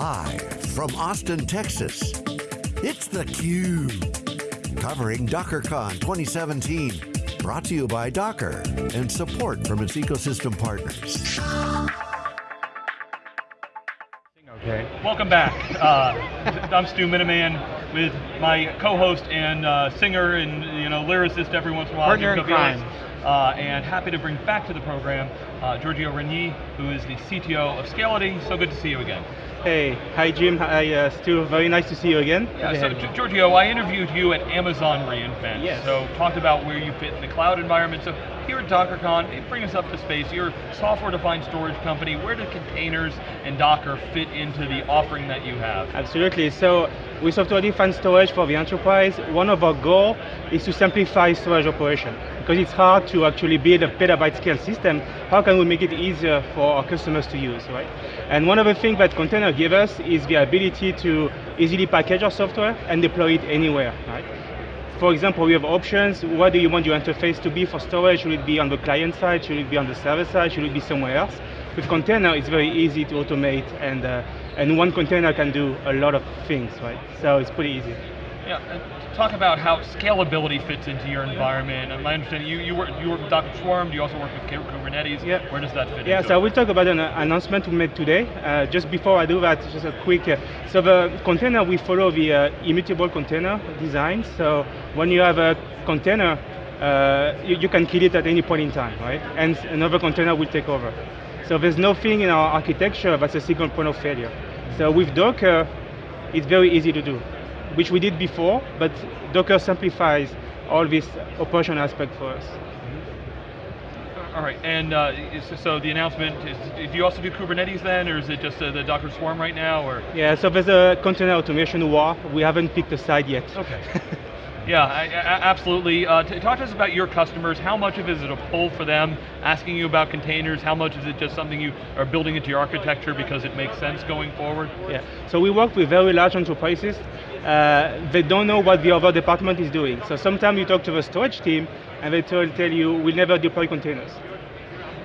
Live from Austin, Texas, it's theCUBE. Covering DockerCon 2017. Brought to you by Docker and support from its ecosystem partners. Okay. Welcome back. Uh, I'm Stu Miniman with my co-host and uh, singer and you know lyricist every once in a while. Partner in crime. Uh, and happy to bring back to the program uh, Giorgio Regni, who is the CTO of Scality. So good to see you again. Hey, hi Jim, hi uh, Stu, very nice to see you again. Yeah, so Giorgio, I interviewed you at Amazon reInvent. Yes. So talked about where you fit in the cloud environment. So here at DockerCon, bring us up to space. You're a software-defined storage company. Where do containers and Docker fit into the offering that you have? Absolutely, so with software-defined storage for the enterprise, one of our goals is to simplify storage operation. Because it's hard to actually build a petabyte scale system, how can we make it easier for our customers to use, right? And one of the things that container give us is the ability to easily package our software and deploy it anywhere, right? For example, we have options. What do you want your interface to be for storage? Should it be on the client side? Should it be on the server side? Should it be somewhere else? With container, it's very easy to automate, and uh, and one container can do a lot of things, right? So it's pretty easy. Yeah, talk about how scalability fits into your environment. And my understanding, you, you, work, you work with Docker Swarm, do you also work with Kubernetes? Yeah. Where does that fit in? Yeah, so it? we'll talk about an announcement we made today. Uh, just before I do that, just a quick, uh, so the container, we follow the uh, immutable container design. So when you have a container, uh, you, you can kill it at any point in time, right? And another container will take over. So there's nothing in our architecture that's a single point of failure. So with Docker, it's very easy to do which we did before, but Docker simplifies all this operation aspect for us. All right, and uh, so the announcement, is, do you also do Kubernetes then, or is it just uh, the Docker Swarm right now, or? Yeah, so there's a container automation war. We haven't picked a side yet. Okay. Yeah, absolutely. Uh, talk to us about your customers. How much of it is it a pull for them, asking you about containers? How much is it just something you are building into your architecture because it makes sense going forward? Yeah, so we work with very large enterprises. Uh, they don't know what the other department is doing. So sometimes you talk to the storage team and they tell you, we'll never deploy containers.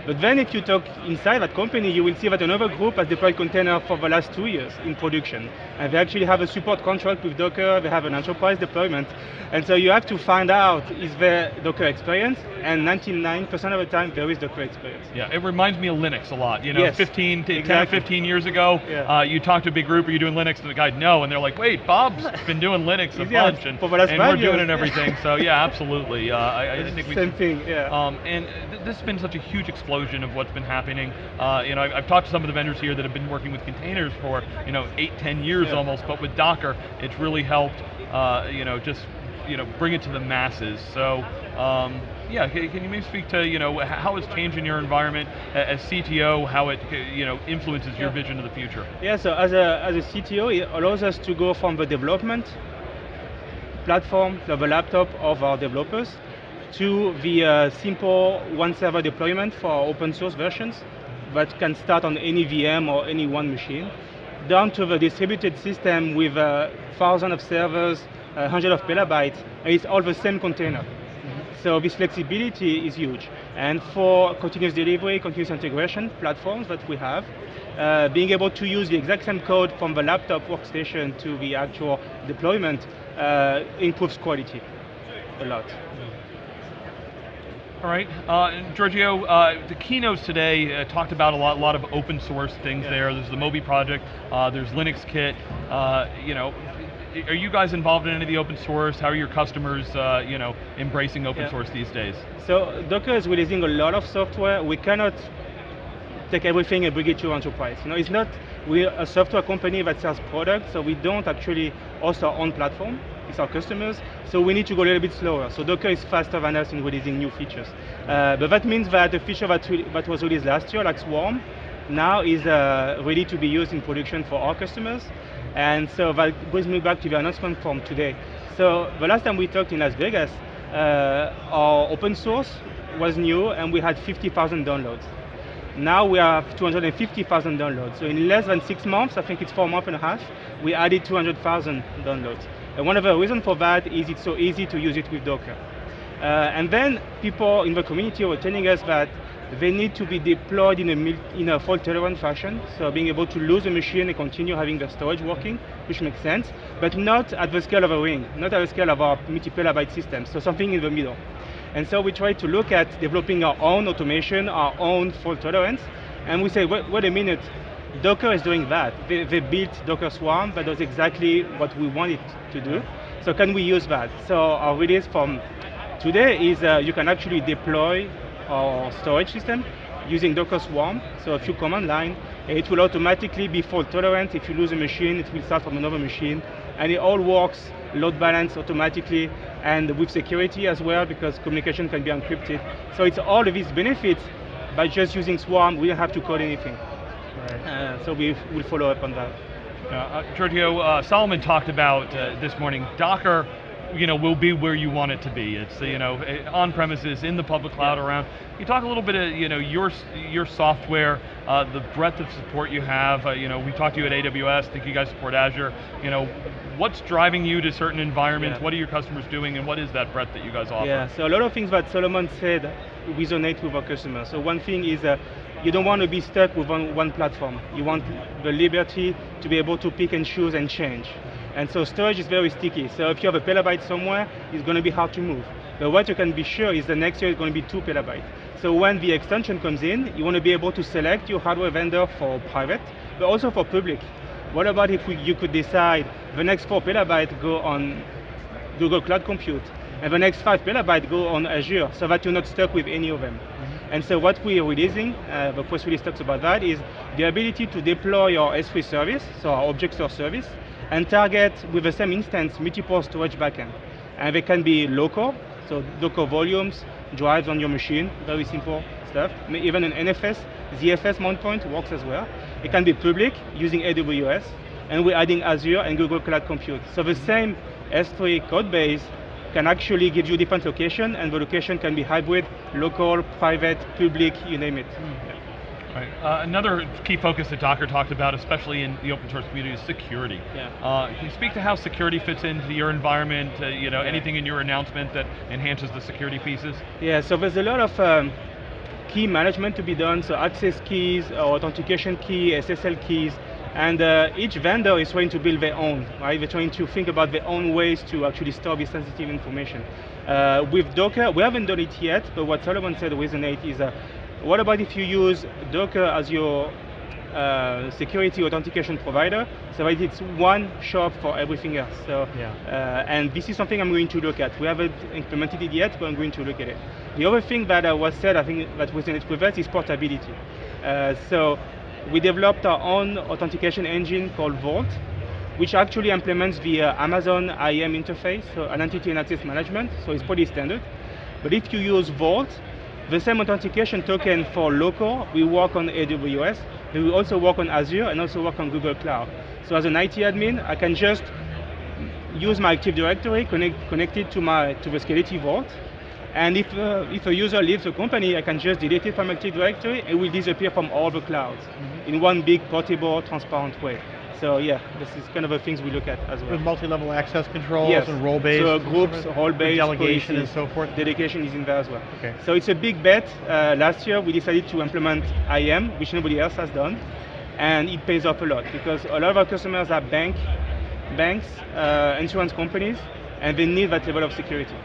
But then if you talk inside that company, you will see that another group has deployed container for the last two years in production. And they actually have a support contract with Docker, they have an enterprise deployment. And so you have to find out, is there Docker experience? And 99% of the time, there is Docker experience. Yeah, it reminds me of Linux a lot. You know, yes, 15, 10 exactly. 15 years ago, yeah. uh, you talk to a big group, are you doing Linux? And the guy, no. And they're like, wait, Bob's been doing Linux a yeah, bunch, and, for the last and we're doing it and everything. so yeah, absolutely. Uh, I, I think we Same thing, yeah. Um, and th this has been such a huge explosion of what's been happening. Uh, you know, I've, I've, talked to some of the vendors here that have been working with containers for you know eight, ten years yeah. almost, but with Docker, it's really helped. Uh, you know, just you know, bring it to the masses. So. Um, yeah, can, can, you maybe speak to you know how it's changing your environment as CTO, how it you know influences your yeah. vision of the future? Yeah, so as a as a CTO, it allows us to go from the development platform, to the laptop of our developers, to the uh, simple one server deployment for open source versions that can start on any VM or any one machine, down to the distributed system with uh, thousands of servers, uh, hundreds of petabytes, and it's all the same container. Mm -hmm. So this flexibility is huge. And for continuous delivery, continuous integration platforms that we have, uh, being able to use the exact same code from the laptop workstation to the actual deployment uh, improves quality a lot. All right, uh, Giorgio, uh, the keynotes today uh, talked about a lot, a lot of open source things yeah. there. There's the Moby project, uh, there's Linux Kit. Uh, you know, are you guys involved in any of the open source? How are your customers, uh, you know, embracing open yeah. source these days? So Docker is releasing a lot of software. We cannot take everything and bring it to enterprise. You know, it's not we're a software company that sells products, so we don't actually host our own platform. It's our customers, so we need to go a little bit slower. So Docker is faster than us in releasing new features. Uh, but that means that the feature that, that was released last year, like Swarm, now is uh, ready to be used in production for our customers. And so that brings me back to the announcement from today. So the last time we talked in Las Vegas, uh, our open source was new and we had 50,000 downloads. Now we have 250,000 downloads. So in less than six months, I think it's four months and a half, we added 200,000 downloads. And one of the reasons for that is it's so easy to use it with Docker. Uh, and then people in the community were telling us that they need to be deployed in a, in a fault-tolerant fashion, so being able to lose a machine and continue having the storage working, which makes sense, but not at the scale of a ring, not at the scale of our multi-petabyte system, so something in the middle. And so we try to look at developing our own automation, our own fault tolerance, and we say, wait, wait a minute, Docker is doing that. They, they, built Docker Swarm that does exactly what we want it to do. So can we use that? So our release from today is uh, you can actually deploy our storage system using Docker Swarm, so a few command line. It will automatically be fault tolerant. If you lose a machine, it will start from another machine. And it all works load balance automatically and with security as well because communication can be encrypted. So it's all of these benefits by just using Swarm, we don't have to code anything. Right. Uh, so we will follow up on that. Uh, Giorgio, uh, Solomon talked about this morning, Docker you know, will be where you want it to be. It's you know, eh, on premises, in the public cloud, yeah. around. You talk a little bit of you know your your software, uh, the breadth of support you have. Uh, you know, we talked to you at AWS. I think you guys support Azure. You know, what's driving you to certain environments? Yeah. What are your customers doing, and what is that breadth that you guys offer? Yeah, so a lot of things that Solomon said resonate with our customers. So one thing is. Uh, you don't want to be stuck with one, one platform. You want the liberty to be able to pick and choose and change. And so storage is very sticky. So if you have a petabyte somewhere, it's going to be hard to move. But what you can be sure is the next year is going to be two petabytes. So when the extension comes in, you want to be able to select your hardware vendor for private, but also for public. What about if we, you could decide the next four petabytes go on Google Cloud Compute, and the next five petabytes go on Azure, so that you're not stuck with any of them. And so what we're releasing, uh, the press release talks about that, is the ability to deploy your S3 service, so our object store service, and target with the same instance multiple storage backend. And they can be local, so Docker volumes, drives on your machine, very simple stuff. Even an NFS, ZFS mount point works as well. It can be public using AWS, and we're adding Azure and Google Cloud Compute. So the same S3 code base can actually give you different location, and the location can be hybrid, local, private, public, you name it. Mm. Right. Uh, another key focus that Docker talked about, especially in the open source community, is security. Yeah. Uh, can you speak to how security fits into your environment? Uh, you know, yeah. anything in your announcement that enhances the security pieces? Yeah. So there's a lot of um, key management to be done. So access keys, authentication key, SSL keys, and uh, each vendor is trying to build their own. Right? They're trying to think about their own ways to actually store this sensitive information. Uh, with Docker, we haven't done it yet, but what Solomon said resonates is uh, what about if you use Docker as your uh, security authentication provider, so that it's one shop for everything else. So, yeah. uh, and this is something I'm going to look at. We haven't implemented it yet, but I'm going to look at it. The other thing that uh, was said, I think that was in it with us, is portability. Uh, so we developed our own authentication engine called Vault, which actually implements the uh, Amazon IAM interface, so an identity and access management. So it's pretty standard. But if you use Vault, the same authentication token for local, we work on AWS, we also work on Azure and also work on Google Cloud. So as an IT admin, I can just use my Active Directory, connect, connect it to, my, to the Scality Vault, and if, uh, if a user leaves the company, I can just delete it from Active Directory, it will disappear from all the clouds mm -hmm. in one big, portable, transparent way. So yeah, this is kind of the things we look at as well. With multi-level access controls yes. and role-based. So groups, role-based, delegation and so forth. Dedication is in there as well. Okay. So it's a big bet. Uh, last year we decided to implement IAM, which nobody else has done, and it pays off a lot because a lot of our customers are bank, banks, uh, insurance companies, and they need that level of security.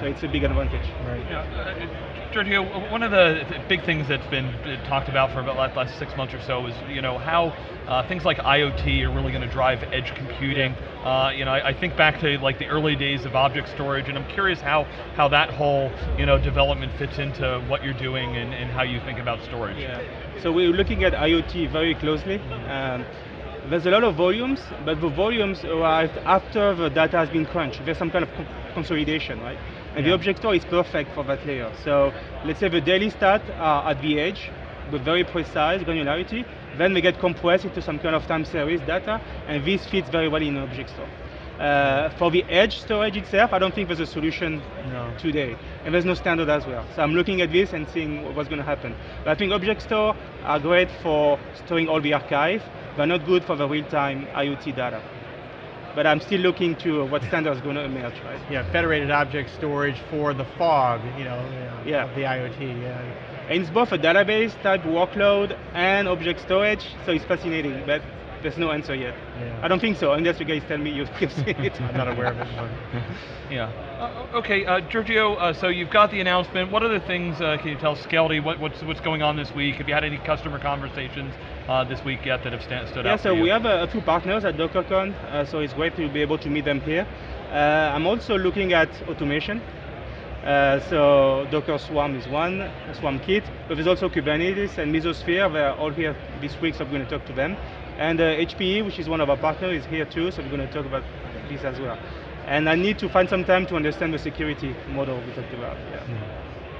So it's a big advantage. Right. Yeah, Giorgio, one of the big things that's been talked about for about the last six months or so is, you know, how uh, things like IoT are really going to drive edge computing. Uh, you know, I, I, think back to like the early days of object storage, and I'm curious how how that whole, you know, development fits into what you're doing and, and how you think about storage. Yeah. So we're looking at IoT very closely. Um, there's a lot of volumes, but the volumes arrived after the data has been crunched. There's some kind of consolidation, right? And yeah. the object store is perfect for that layer. So let's say the daily stat are at the edge with very precise granularity, then they get compressed into some kind of time series data, and this fits very well in object store. Uh, for the edge storage itself, I don't think there's a solution no. today. And there's no standard as well. So I'm looking at this and seeing what's going to happen. But I think object store are great for storing all the archive, but not good for the real-time IoT data but I'm still looking to what standard is going to emerge, right? Yeah, federated object storage for the fog, you know, yeah. the IoT. Yeah. And it's both a database type workload and object storage, so it's fascinating, but there's no answer yet. Yeah. I don't think so, unless you guys tell me you've you've seen it. I'm not aware of it. but- Yeah. Uh, okay, uh, Giorgio. Uh, so you've got the announcement. What other things uh, can you tell Skelly? What, what's what's going on this week? Have you had any customer conversations uh, this week yet that have sta- stood Yeah, out? Yeah, so for you? we have a, a few partners at DockerCon, uh, so it's great to be able to meet them here. Uh, I'm also looking at automation. Uh, so Docker Swarm is one, Swarm Kit, but there's also Kubernetes and Mesosphere. They're all here this week, so I'm going to talk to them. And uh, HPE, which is one of our partners, is here too, so we're going to talk about this as well. And I need to find some time to understand the security model we talked about. Yeah.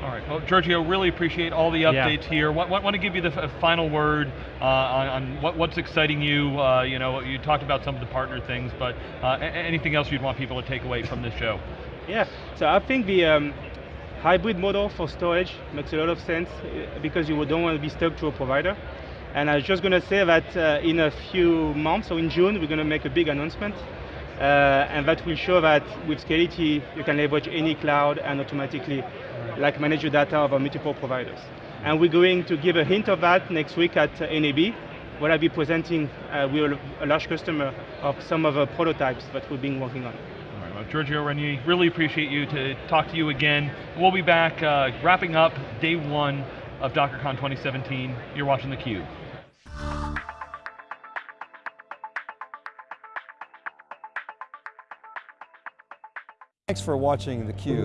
All right. Well, Giorgio, really appreciate all the Yeah. updates here. Want, want, want to give you the f- final word uh, on, on what, what's exciting you. Uh, you know, you talked about some of the partner things, but uh, anything else you'd want people to take away from this show? Yeah, so I think the um, hybrid model for storage makes a lot of sense uh, because you don't want to be stuck to a provider. And I was just going to say that uh, in a few months, so in June, we're going to make a big announcement. Uh, and that will show that with Scality, you can leverage any cloud and automatically like manage your data over multiple providers. And we're going to give a hint of that next week at uh, NAB, where I'll be presenting uh, with a- large customer of some of the prototypes that we've been working on. All right, well, Giorgio Regni, really appreciate you to talk to you again. We'll be back uh, wrapping up day one of DockerCon 2017. You're watching theCUBE. Thanks for watching theCUBE.